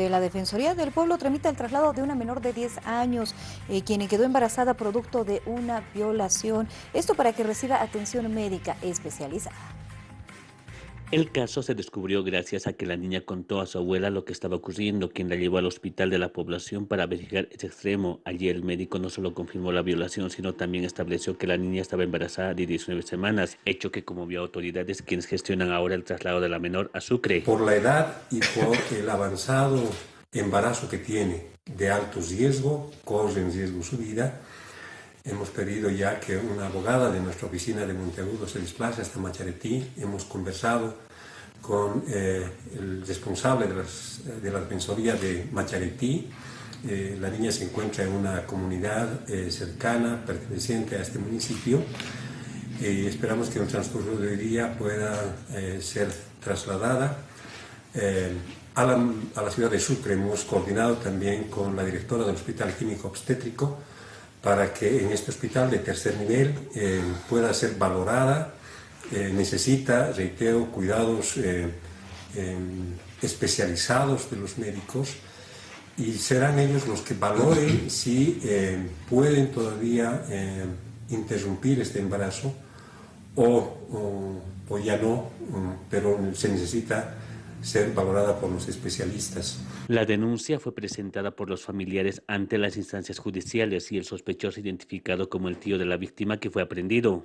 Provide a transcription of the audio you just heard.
La Defensoría del Pueblo tramita el traslado de una menor de 10 años, eh, quien quedó embarazada producto de una violación. Esto para que reciba atención médica especializada. El caso se descubrió gracias a que la niña contó a su abuela lo que estaba ocurriendo, quien la llevó al hospital de la población para verificar ese extremo. Allí el médico no solo confirmó la violación, sino también estableció que la niña estaba embarazada de 19 semanas, hecho que conmovió a autoridades quienes gestionan ahora el traslado de la menor a Sucre. Por la edad y por el avanzado embarazo que tiene de alto riesgo, corre en riesgo su vida, Hemos pedido ya que una abogada de nuestra oficina de Monteagudo se desplace hasta Macharetí. Hemos conversado con eh, el responsable de, la defensoría de Macharetí. Eh, la niña se encuentra en una comunidad eh, cercana, perteneciente a este municipio. y esperamos que en el transcurso del día pueda ser trasladada a la, a la ciudad de Sucre. Hemos coordinado también con la directora del Hospital Químico Obstétrico para que en este hospital de tercer nivel eh, pueda ser valorada. Eh, necesita, reitero, cuidados eh, especializados de los médicos y serán ellos los que valoren si pueden todavía interrumpir este embarazo o, o ya no, pero se necesita ser valorada por los especialistas. La denuncia fue presentada por los familiares ante las instancias judiciales y el sospechoso identificado como el tío de la víctima que fue aprendido.